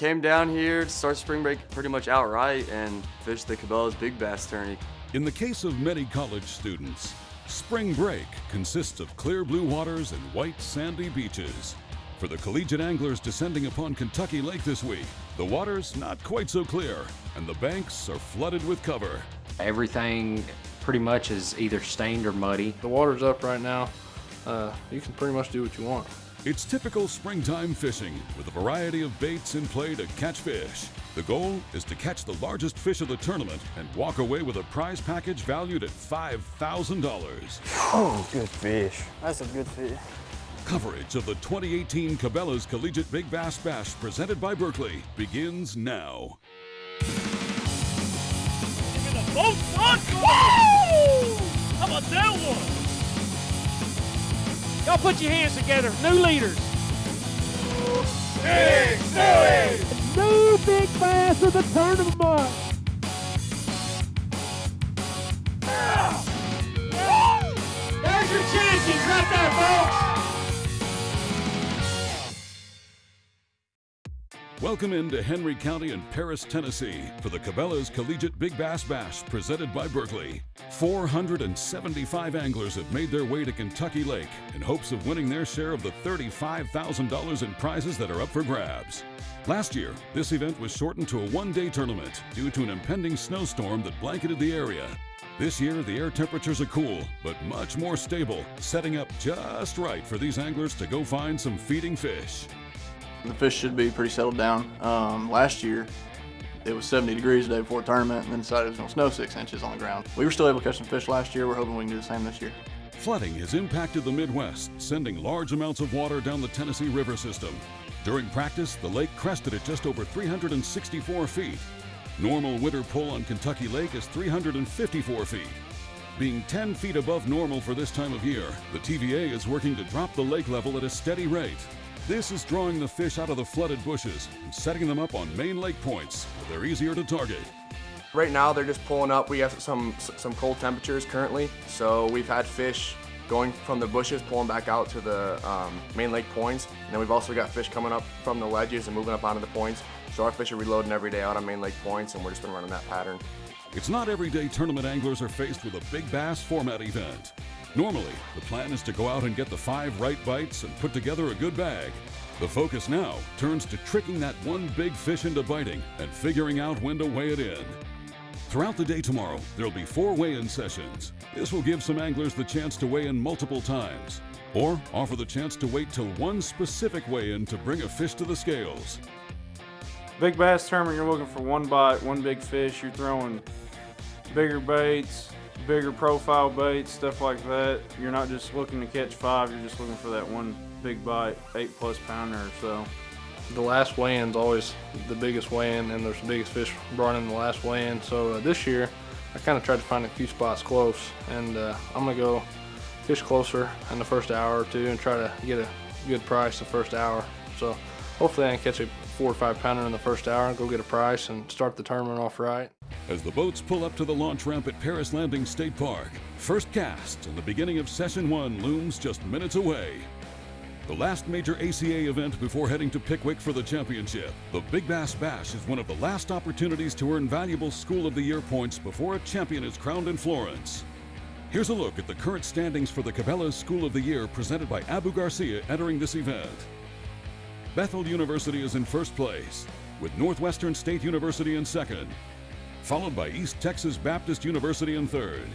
Came down here to start spring break pretty much outright and fished the Cabela's Big Bass Tourney. In the case of many college students, spring break consists of clear blue waters and white sandy beaches. For the collegiate anglers descending upon Kentucky Lake this week, the water's not quite so clear and the banks are flooded with cover. Everything pretty much is either stained or muddy. The water's up right now. Uh, you can pretty much do what you want. It's typical springtime fishing with a variety of baits in play to catch fish. The goal is to catch the largest fish of the tournament and walk away with a prize package valued at $5,000. Oh, good fish. That's a good fish. Coverage of the 2018 Cabela's Collegiate Big Bass Bash presented by Berkley begins now. Boat son! Woo! How about that one? Y'all put your hands together. New leaders. Big Stewie! New big bass of the tournament. There's your champions right there, folks. Welcome into Henry County and Paris, Tennessee for the Cabela's Collegiate Big Bass Bash presented by Berkley. 475 anglers have made their way to Kentucky Lake in hopes of winning their share of the $35,000 in prizes that are up for grabs. Last year, this event was shortened to a one-day tournament due to an impending snowstorm that blanketed the area. This year, the air temperatures are cool, but much more stable, setting up just right for these anglers to go find some feeding fish. The fish should be pretty settled down. Um, last year, it was 70 degrees the day before the tournament and then decided it was to snow six inches on the ground. We were still able to catch some fish last year. We're hoping we can do the same this year. Flooding has impacted the Midwest, sending large amounts of water down the Tennessee River system. During practice, the lake crested at just over 364 feet. Normal winter pull on Kentucky Lake is 354 feet. Being 10 feet above normal for this time of year, the TVA is working to drop the lake level at a steady rate. This is drawing the fish out of the flooded bushes and setting them up on main lake points where they're easier to target. Right now they're just pulling up. We have some some cold temperatures currently, so we've had fish going from the bushes, pulling back out to the um, main lake points. And then we've also got fish coming up from the ledges and moving up onto the points. So our fish are reloading every day out on main lake points, and we're just been running that pattern. It's not every day tournament anglers are faced with a big bass format event. Normally, the plan is to go out and get the five right bites and put together a good bag. The focus now turns to tricking that one big fish into biting and figuring out when to weigh it in. Throughout the day tomorrow, there'll be four weigh-in sessions. This will give some anglers the chance to weigh in multiple times, or offer the chance to wait till one specific weigh-in to bring a fish to the scales. Big bass tournament, you're looking for one bite, one big fish. You're throwing bigger baits, bigger profile baits, stuff like that. You're not just looking to catch five, you're just looking for that one big bite, eight plus pounder or so. The last weigh-in's always the biggest weigh-in and there's the biggest fish brought in the last weigh-in. So uh, this year, I kind of tried to find a few spots close and uh, I'm gonna go fish closer in the first hour or two and try to get a good price the first hour. So hopefully I can catch a four or five pounder in the first hour and go get a price and start the tournament off right. As the boats pull up to the launch ramp at Paris Landing State Park, first cast and the beginning of session one looms just minutes away. The last major ACA event before heading to Pickwick for the championship, the Big Bass Bash is one of the last opportunities to earn valuable School of the Year points before a champion is crowned in Florence. Here's a look at the current standings for the Cabela's School of the Year presented by Abu Garcia entering this event. Bethel University is in first place, with Northwestern State University in second, followed by East Texas Baptist University in third.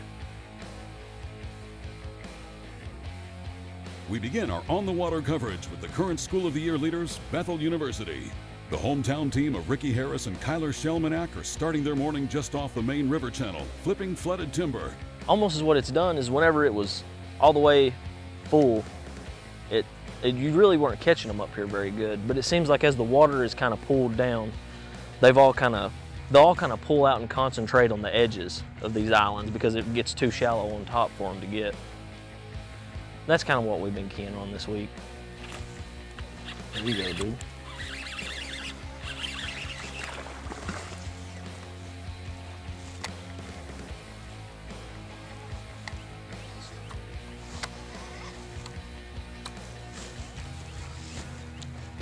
We begin our on the water coverage with the current School of the Year leaders, Bethel University. The hometown team of Ricky Harris and Kyler Shelmanack are starting their morning just off the main river channel, flipping flooded timber. Almost as what it's done is whenever it was all the way full, it, it you really weren't catching them up here very good. But it seems like as the water is kind of pulled down, they've all kind of they all kind of pull out and concentrate on the edges of these islands because it gets too shallow on top for them to get. That's kind of what we've been keying on this week. There you go, dude.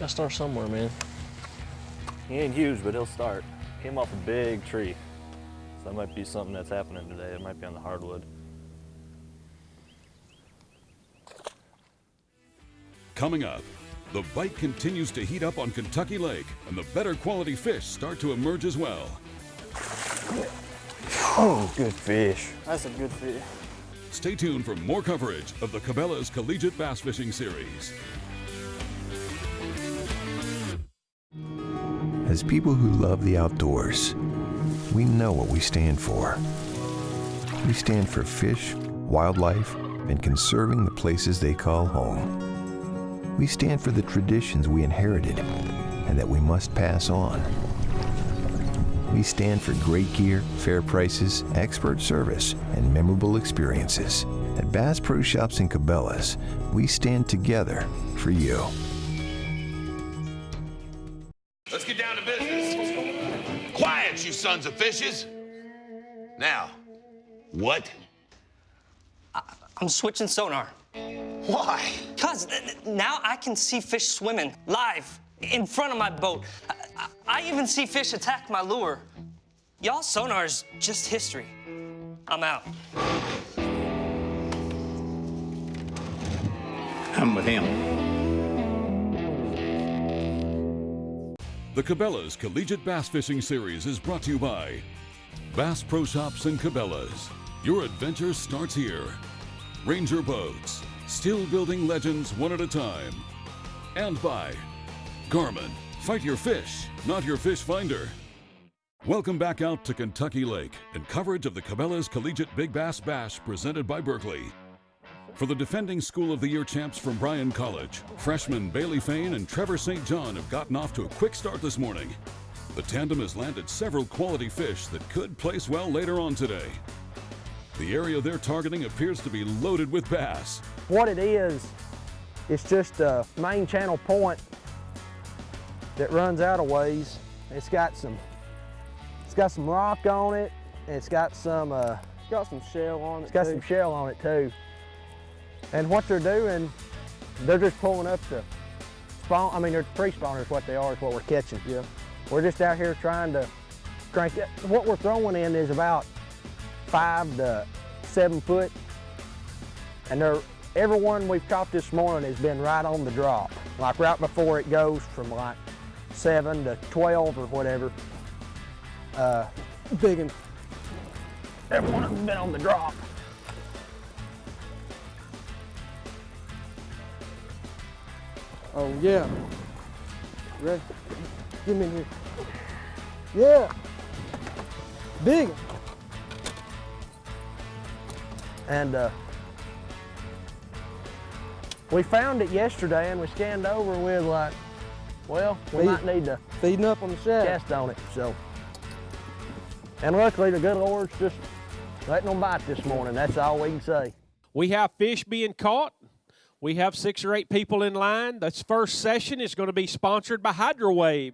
Gotta start somewhere, man. He ain't huge, but he'll start. Came off a big tree. So that might be something that's happening today. It might be on the hardwood. Coming up, the bite continues to heat up on Kentucky Lake, and the better quality fish start to emerge as well. Oh, good fish. That's a good fish. Stay tuned for more coverage of the Cabela's Collegiate Bass Fishing Series. As people who love the outdoors, we know what we stand for. We stand for fish, wildlife, and conserving the places they call home. We stand for the traditions we inherited and that we must pass on. We stand for great gear, fair prices, expert service, and memorable experiences. At Bass Pro Shops and Cabela's, we stand together for you. Sons of fishes. Now, what? I'm switching sonar. Why? Because now I can see fish swimming live in front of my boat. I, I, I even see fish attack my lure. Y'all sonar's just history. I'm out. I'm with him. The Cabela's Collegiate Bass Fishing Series is brought to you by Bass Pro Shops and Cabela's. Your adventure starts here. Ranger Boats, still building legends one at a time. And by Garmin, fight your fish, not your fish finder. Welcome back out to Kentucky Lake and coverage of the Cabela's Collegiate Big Bass Bash presented by Berkley. For the defending School of the Year champs from Bryan College, freshmen Bailey Fain and Trevor St. John have gotten off to a quick start this morning. The tandem has landed several quality fish that could place well later on today. The area they're targeting appears to be loaded with bass. What it is, it's just a main channel point that runs out of ways. It's got some, it's got some rock on it, and it's got some, uh, It's got some shell on it. it's got too. some shell on it too. And what they're doing, they're just pulling up the spawn. I mean, they're pre-spawners. What they are is what we're catching. Yeah. We're just out here trying to crank it. What we're throwing in is about five to seven foot, and they're every one we've caught this morning has been right on the drop, like right before it goes from like seven to 12 or whatever. Uh, big and every one of them's been on the drop. Oh, yeah. Ready? Get me in here. Yeah. Big. And uh, we found it yesterday and we scanned over with like, well, we Feed- might need to Feeding up on the shaft. test on it. So, and luckily the good Lord's just letting them bite this morning. That's all we can say. We have fish being caught. We have six or eight people in line. This first session is going to be sponsored by Hydrowave.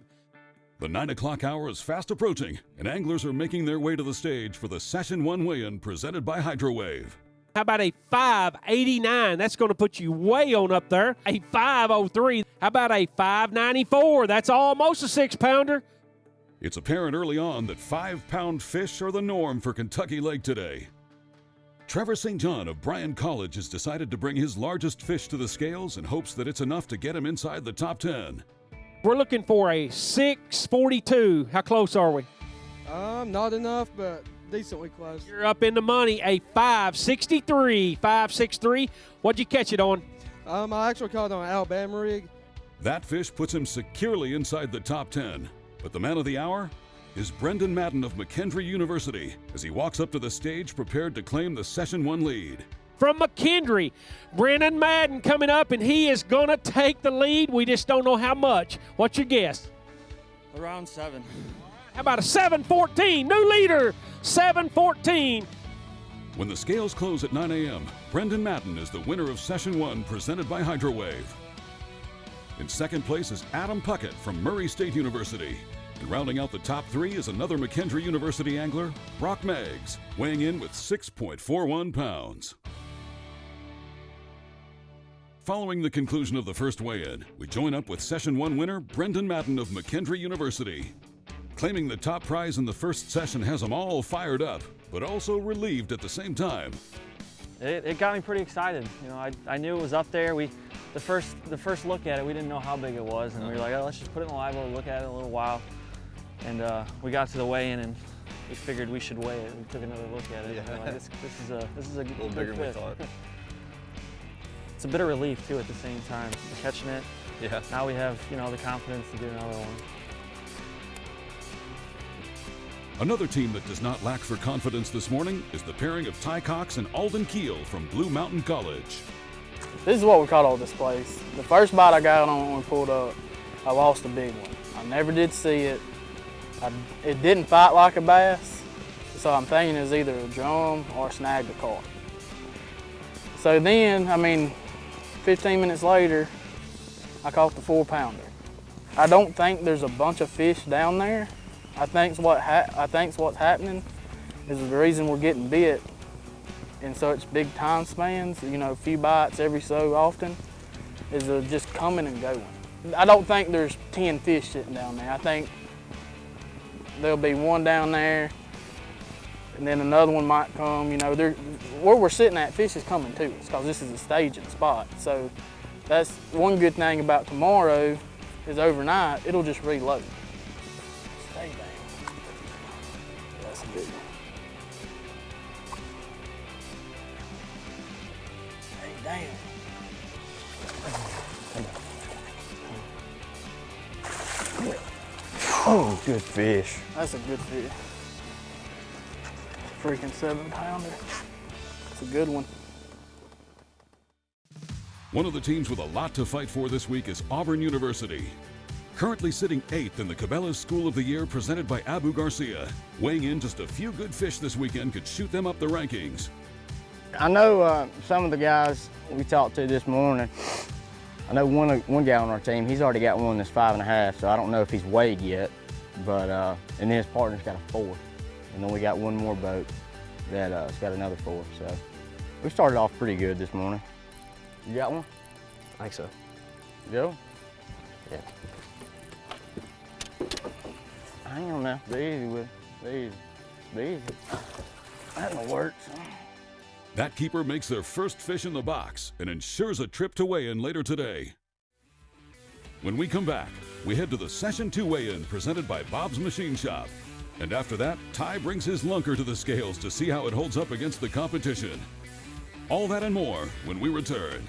The 9 o'clock hour is fast approaching, and anglers are making their way to the stage for the Session 1 weigh in presented by Hydrowave. How about a 589? That's going to put you way on up there. A 503. How about a 594? That's almost a six pounder. It's apparent early on that five pound fish are the norm for Kentucky Lake today. Trevor St. John of Bryan College has decided to bring his largest fish to the scales and hopes that it's enough to get him inside the top 10. We're looking for a 642. How close are we? Um, not enough, but decently close. You're up in the money. A 563. 563. What'd you catch it on? Um, I actually caught it on an Alabama rig. That fish puts him securely inside the top 10. But the man of the hour is Brendan Madden of McKendree University as he walks up to the stage prepared to claim the Session 1 lead. From McKendree, Brendan Madden coming up, and he is going to take the lead. We just don't know how much. What's your guess? Around seven. How about a 714? New leader, 714. When the scales close at 9 a.m., Brendan Madden is the winner of Session 1 presented by Hydrowave. In second place is Adam Puckett from Murray State University. And rounding out the top three is another McKendree University angler, Brock Meggs, weighing in with 6.41 pounds. Following the conclusion of the first weigh-in, we join up with Session 1 winner Brendan Madden of McKendree University. Claiming the top prize in the first session has them all fired up, but also relieved at the same time. It, it got me pretty excited. You know, I, I knew it was up there. We, the first the first look at it, we didn't know how big it was, and we were like, oh, let's just put it in the live well, look at it a little while. And uh, we got to the weigh-in, and we figured we should weigh it. We took another look at it. Yeah. like, this, this is a this is a, little good bigger than we thought. it's a bit of relief too at the same time. We're catching it. Yeah. Now we have you know the confidence to do another one. Another team that does not lack for confidence this morning is the pairing of Ty Cox and Alden Keel from Blue Mountain College. This is what we caught on this place. The first bite I got on when we pulled up, I lost a big one. I never did see it. I, it didn't fight like a bass, so I'm thinking it's either a drum or snagged a caught. So then, I mean, 15 minutes later, I caught the four pounder. I don't think there's a bunch of fish down there. I think's what ha- I what's happening is the reason we're getting bit in such big time spans, you know, a few bites every so often, is just coming and going. I don't think there's 10 fish sitting down there. I think there'll be one down there, and then another one might come. You know, where we're sitting at, fish is coming to us because this is a staging spot. So that's one good thing about tomorrow is overnight, it'll just reload. Oh, good fish. That's a good fish. Freaking seven pounder. It's a good one. One of the teams with a lot to fight for this week is Auburn University. Currently sitting eighth in the Cabela's School of the Year presented by Abu Garcia. Weighing in just a few good fish this weekend could shoot them up the rankings. I know uh, some of the guys we talked to this morning. I know one one guy on our team. He's already got one that's five and a half, so I don't know if he's weighed yet. But uh, and then his partner's got a four, and then we got one more boat that uh, has got another four. So we started off pretty good this morning. You got one? I think so. Go. Yeah. Hang on now. Be easy with it. Be easy. Be easy. That'll work. That keeper makes their first fish in the box and ensures a trip to weigh-in later today. When we come back, we head to the Session 2 weigh-in presented by Bob's Machine Shop. And after that, Ty brings his lunker to the scales to see how it holds up against the competition. All that and more when we return.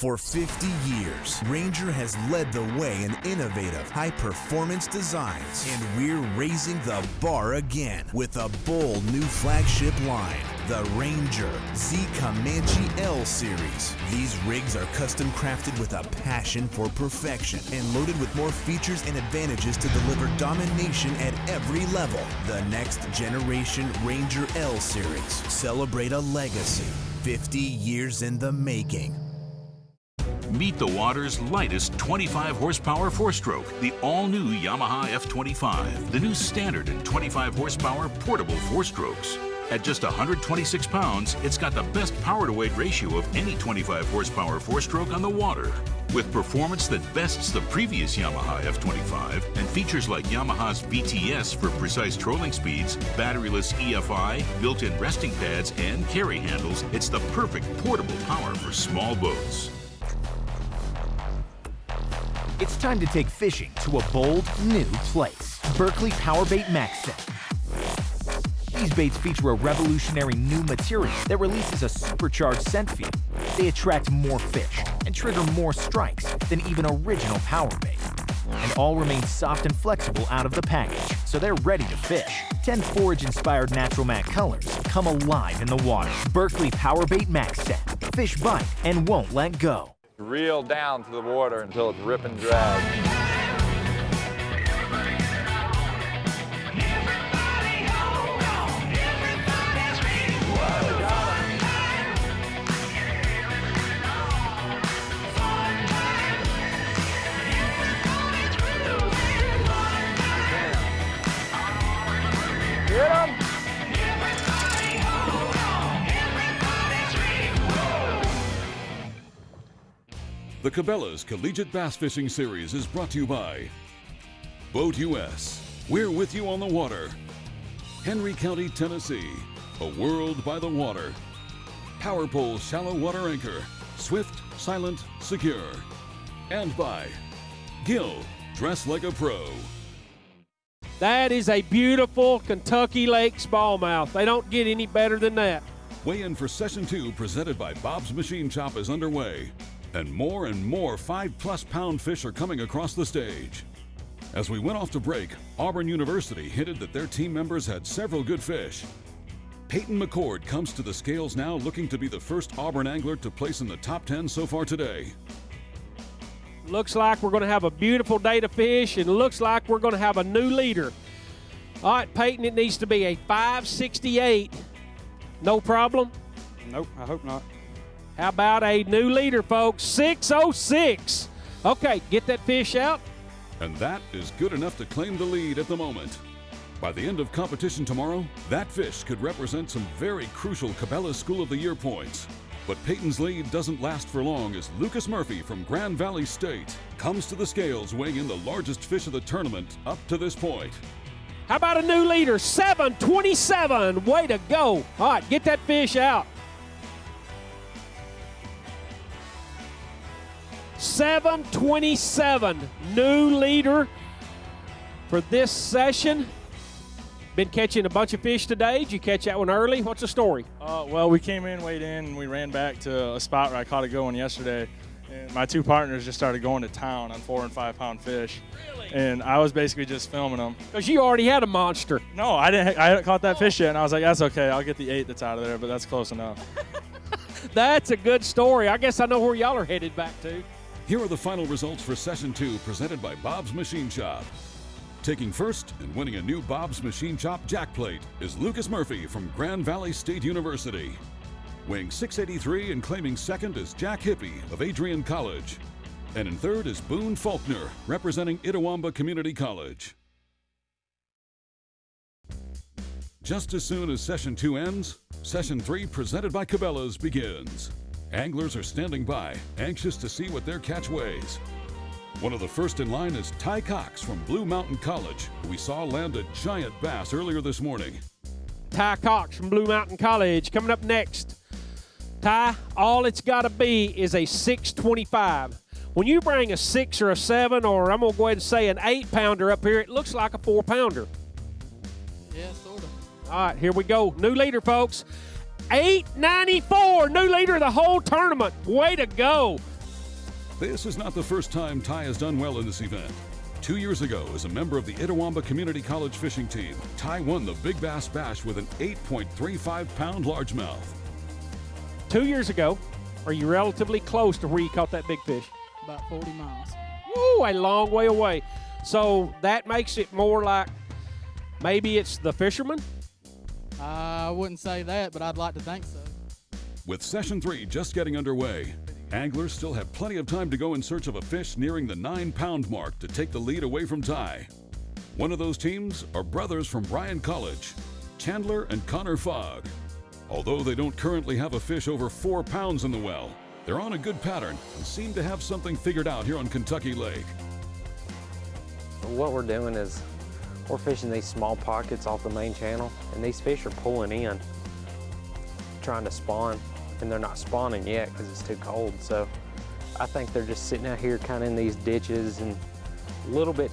For 50 years, Ranger has led the way in innovative, high performance designs, and we're raising the bar again with a bold new flagship line, the Ranger Z Comanche L Series. These rigs are custom crafted with a passion for perfection and loaded with more features and advantages to deliver domination at every level. The next generation Ranger L Series. Celebrate a legacy 50 years in the making. Meet the water's lightest 25 horsepower four stroke, the all new Yamaha F25, the new standard and 25 horsepower portable four strokes. At just 126 pounds, it's got the best power to weight ratio of any 25 horsepower four stroke on the water. With performance that bests the previous Yamaha F25 and features like Yamaha's VTS for precise trolling speeds, batteryless EFI, built in resting pads, and carry handles, it's the perfect portable power for small boats. It's time to take fishing to a bold, new place. Berkley Powerbait MaxScent. These baits feature a revolutionary new material that releases a supercharged scent field. They attract more fish and trigger more strikes than even original power bait. And all remain soft and flexible out of the package, so they're ready to fish. 10 forage-inspired natural matte colors come alive in the water. Berkley Powerbait MaxScent. Fish bite and won't let go. Reel down to the water until it's rip and drag. The Cabela's Collegiate Bass Fishing Series is brought to you by Boat US. We're with you on the water. Henry County, Tennessee. A world by the water. Power Pole Shallow Water Anchor. Swift, silent, secure. And by Gill. Dress like a pro. That is a beautiful Kentucky Lake smallmouth. They don't get any better than that. Weigh in for session two, presented by Bob's Machine Shop, is underway. And more and more five plus pound fish are coming across the stage. As we went off to break, Auburn University hinted that their team members had several good fish. Peyton McCord comes to the scales now looking to be the first Auburn angler to place in the top 10 so far today. Looks like we're going to have a beautiful day to fish, and looks like we're going to have a new leader. All right, Peyton, it needs to be a 568. No problem? Nope, I hope not. How about a new leader, folks? 606. Okay, get that fish out. And that is good enough to claim the lead at the moment. By the end of competition tomorrow, that fish could represent some very crucial Cabela's School of the Year points. But Peyton's lead doesn't last for long as Lucas Murphy from Grand Valley State comes to the scales weighing in the largest fish of the tournament up to this point. How about a new leader? 727. Way to go. All right, get that fish out. 727. New leader for this session. Been catching a bunch of fish today. Did you catch that one early? What's the story? Uh, well, we came in, weighed in, and we ran back to a spot where I caught it going yesterday. And my two partners just started going to town on four and five pound fish. Really? And I was basically just filming them. Because you already had a monster. No, I didn't. I hadn't caught that fish yet, and I was like, "That's okay. I'll get the eight that's out of there, but that's close enough." That's a good story. I guess I know where y'all are headed back to. Here are the final results for session two, presented by Bob's Machine Shop. Taking first and winning a new Bob's Machine Shop jack plate is Lucas Murphy from Grand Valley State University. Weighing 683 and claiming second is Jack Hippie of Adrian College. And in third is Boone Faulkner, representing Itawamba Community College. Just as soon as session two ends, session three, presented by Cabela's, begins. Anglers are standing by, anxious to see what their catch weighs. One of the first in line is Ty Cox from Blue Mountain College, who we saw land a giant bass earlier this morning. Ty Cox from Blue Mountain College coming up next. Ty, all it's got to be is a 625. When you bring a six or a seven, or I'm going to go ahead and say an eight pounder up here, it looks like a four pounder. Yeah, sort of. All right, here we go. New leader, folks. 894, new leader of the whole tournament. Way to go. This is not the first time Ty has done well in this event. Two years ago, as a member of the Itawamba Community College fishing team, Ty won the Big Bass Bash with an 8.35 pound largemouth. Two years ago, are you relatively close to where you caught that big fish? About 40 miles. Woo, a long way away. So that makes it more like maybe it's the fisherman? Uh, I wouldn't say that, but I'd like to think so. With session three just getting underway, anglers still have plenty of time to go in search of a fish nearing the nine pound mark to take the lead away from Ty. One of those teams are brothers from Bryan College, Chandler and Connor Fogg. Although they don't currently have a fish over four pounds in the well, they're on a good pattern and seem to have something figured out here on Kentucky Lake. What we're doing is we're fishing these small pockets off the main channel, and these fish are pulling in, trying to spawn, and they're not spawning yet because it's too cold. So I think they're just sitting out here kind of in these ditches and a little bit,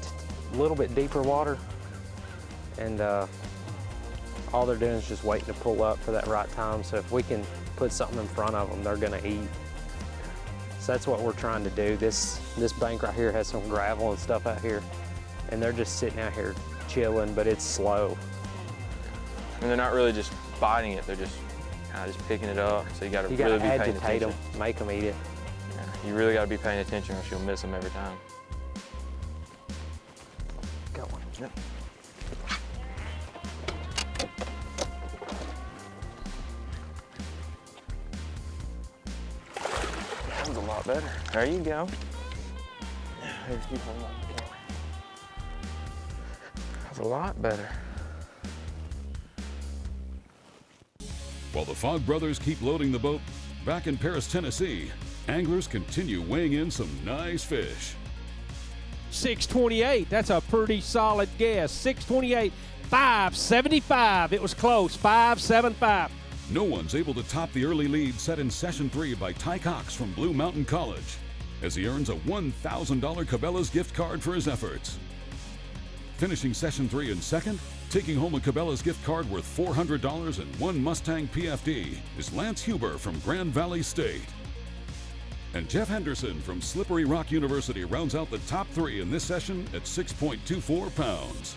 a little bit deeper water, and uh, all they're doing is just waiting to pull up for that right time. So if we can put something in front of them, they're gonna eat. So that's what we're trying to do. This, this bank right here has some gravel and stuff out here, and they're just sitting out here chilling, but it's slow. And they're not really just biting it, they're just kind of just picking it up. So you got to You really gotta be paying agitate them, make them eat it. Yeah, you really got to be paying attention or you'll miss them every time. Got one. Yep. That was a lot better. There you go. There's you hold on the camera. That's a lot better. While the Fogg brothers keep loading the boat, back in Paris, Tennessee, Anglers continue weighing in some nice fish. 628. That's a pretty solid guess. 628, 575. It was close. 575. No one's able to top the early lead set in session three by Ty Cox from Blue Mountain College as he earns a $1,000 Cabela's gift card for his efforts. Finishing session three in second, taking home a Cabela's gift card worth $400 and one Mustang PFD is Lance Huber from Grand Valley State. And Jeff Henderson from Slippery Rock University rounds out the top three in this session at 6.24 pounds.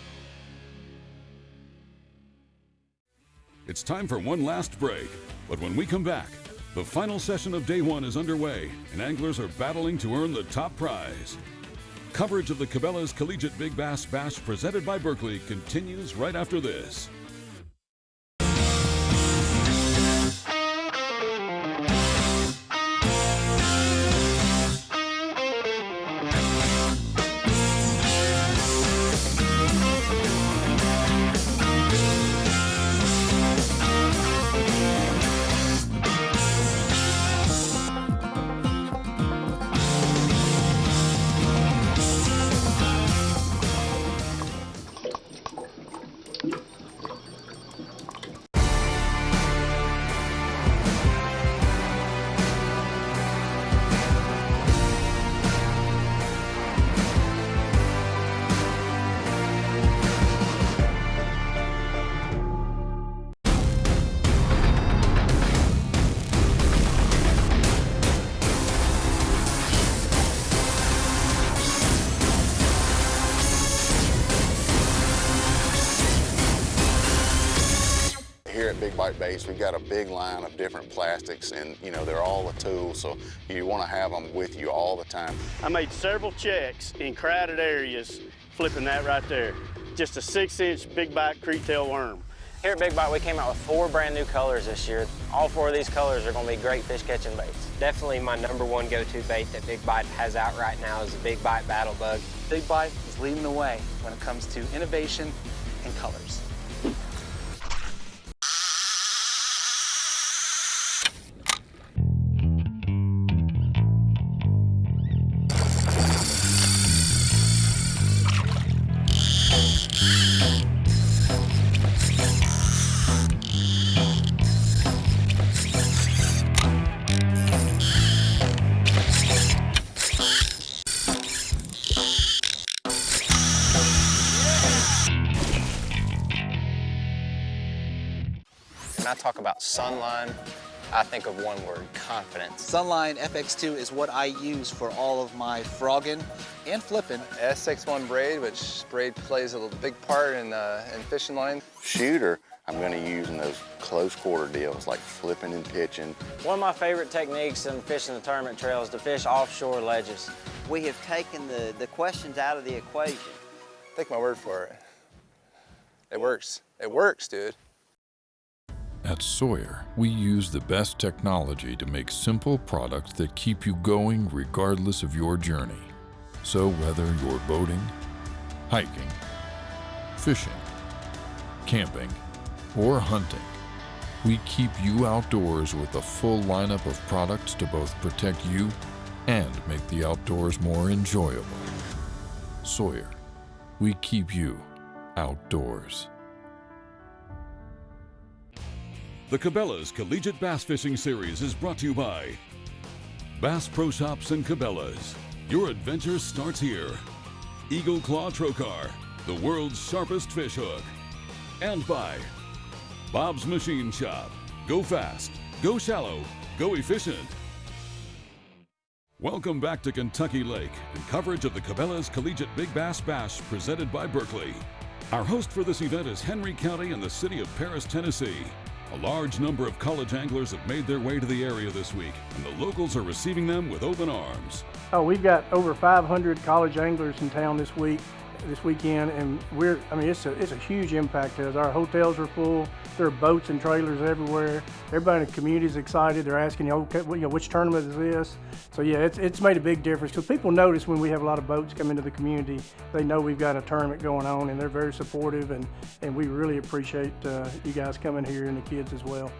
It's time for one last break, but when we come back, the final session of day one is underway and anglers are battling to earn the top prize. Coverage of the Cabela's Collegiate Big Bass Bash presented by Berkley continues right after this. Here at Big Bite Baits, we've got a big line of different plastics and, you know, they're all a tool, so you want to have them with you all the time. I made several checks in crowded areas flipping that right there. Just a six inch big bite Kriet Tail worm. Here at Big Bite, we came out with four brand new colors this year. All four of these colors are going to be great fish catching baits. Definitely my number one go-to bait that Big Bite has out right now is the Big Bite Battle Bug. Big Bite is leading the way when it comes to innovation and colors. I talk about Sunline, I think of one word, confidence. Sunline FX2 is what I use for all of my frogging and flipping. SX1 braid, which braid plays a big part in, uh, in fishing line. Shooter, I'm going to use in those close quarter deals like flipping and pitching. One of my favorite techniques in fishing the tournament trail is to fish offshore ledges. We have taken the, the questions out of the equation. Take my word for it. It works. It works, dude. At Sawyer, we use the best technology to make simple products that keep you going regardless of your journey. So whether you're boating, hiking, fishing, camping, or hunting, we keep you outdoors with a full lineup of products to both protect you and make the outdoors more enjoyable. Sawyer, we keep you outdoors. The Cabela's Collegiate Bass Fishing Series is brought to you by Bass Pro Shops and Cabela's. Your adventure starts here. Eagle Claw Trocar, the world's sharpest fish hook. And by Bob's Machine Shop. Go fast, go shallow, go efficient. Welcome back to Kentucky Lake and coverage of the Cabela's Collegiate Big Bass Bash presented by Berkley. Our host for this event is Henry County and the city of Paris, Tennessee. A large number of college anglers have made their way to the area this week, and the locals are receiving them with open arms. Oh, we've got over 500 college anglers in town this week, this weekend, and we're, I mean, it's a, it's a huge impact to us. Our hotels are full. There are boats and trailers everywhere. Everybody in the community is excited. They're asking, you know, okay, which tournament is this? So yeah, it's, it's made a big difference because people notice when we have a lot of boats come into the community, they know we've got a tournament going on and they're very supportive and, and we really appreciate uh, you guys coming here and the kids as well.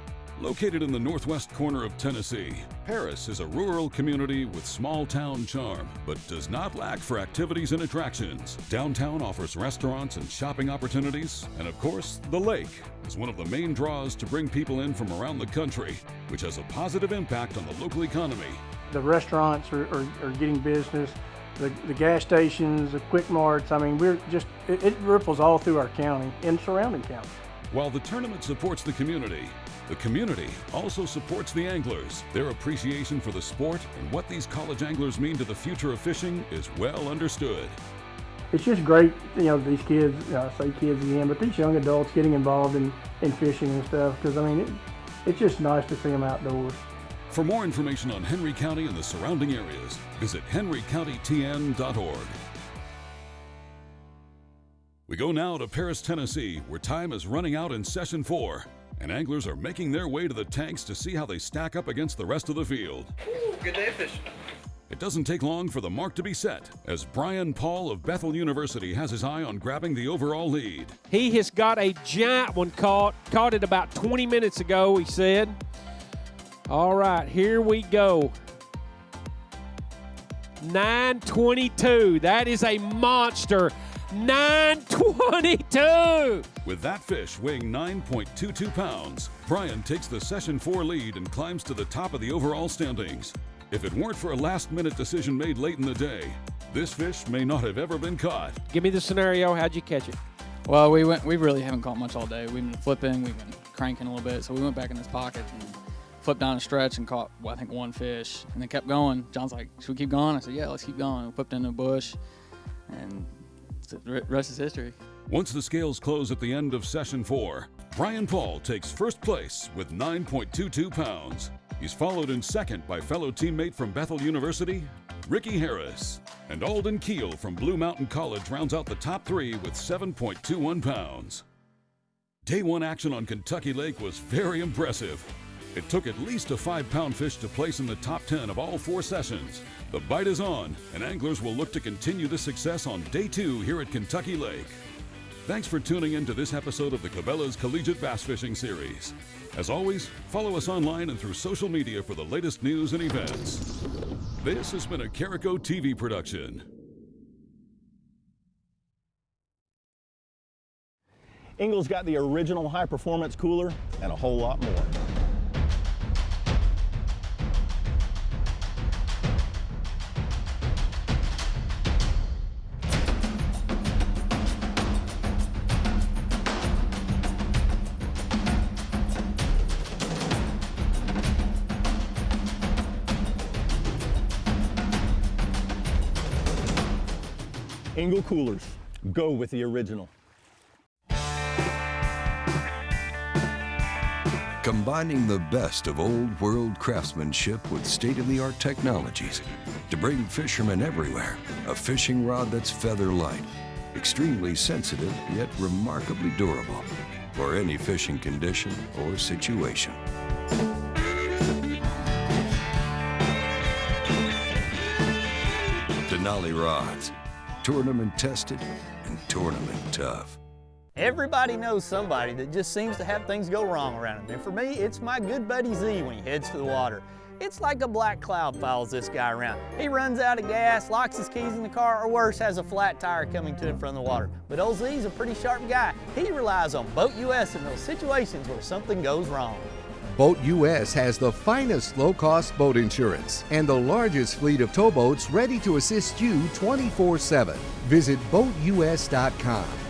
Located in the northwest corner of Tennessee, Paris is a rural community with small town charm, but does not lack for activities and attractions. Downtown offers restaurants and shopping opportunities, and of course, the lake is one of the main draws to bring people in from around the country, which has a positive impact on the local economy. The restaurants are, are, are getting business, the, the gas stations, the quick marts. I mean, we're just, it, it ripples all through our county and surrounding counties. While the tournament supports the community, the community also supports the anglers. Their appreciation for the sport and what these college anglers mean to the future of fishing is well understood. It's just great, you know, these kids, uh, I say kids again, but these young adults getting involved in, in fishing and stuff, because I mean, it, it's just nice to see them outdoors. For more information on Henry County and the surrounding areas, visit henrycountytn.org. We go now to Paris, Tennessee, where time is running out in session four, and anglers are making their way to the tanks to see how they stack up against the rest of the field. Ooh, good day fishing. It doesn't take long for the mark to be set, as Brian Paul of Bethel University has his eye on grabbing the overall lead. He has got a giant one caught. Caught it about 20 minutes ago, he said. All right, here we go. 922. That is a monster. 922. With that fish weighing 9.22 pounds, Brian takes the session four lead and climbs to the top of the overall standings. If it weren't for a last minute decision made late in the day, this fish may not have ever been caught. Give me the scenario. How'd you catch it? Well, we went. We really haven't caught much all day. We've been flipping. We've been cranking a little bit. So we went back in this pocket and flipped down a stretch and caught, well, I think, one fish. And then kept going. John's like, "Should we keep going?" I said, "Yeah, let's keep going." We flipped into a bush, and the rest is history. Once the scales close at the end of session four, Brian Paul takes first place with 9.22 pounds. He's followed in second by fellow teammate from Bethel University, Ricky Harris. And Alden Keel from Blue Mountain College rounds out the top three with 7.21 pounds. Day one action on Kentucky Lake was very impressive. It took at least a five pound fish to place in the top 10 of all four sessions. The bite is on, and anglers will look to continue this success on day two here at Kentucky Lake. Thanks for tuning in to this episode of the Cabela's Collegiate Bass Fishing Series. As always, follow us online and through social media for the latest news and events. This has been a Carico TV production. Engel's got the original high performance cooler and a whole lot more. Coolers. Go with the original. Combining the best of old world craftsmanship with state of the art technologies to bring fishermen everywhere a fishing rod that's feather light, extremely sensitive yet remarkably durable for any fishing condition or situation. Denali rods, tournament tested and tournament tough. Everybody knows somebody that just seems to have things go wrong around him. And for me, it's my good buddy Z when he heads to the water. It's like a black cloud follows this guy around. He runs out of gas, locks his keys in the car, or worse, has a flat tire coming to him from the water. But old Z's a pretty sharp guy. He relies on Boat US in those situations where something goes wrong. Boat US has the finest low cost boat insurance and the largest fleet of towboats ready to assist you 24 7. Visit BoatUS.com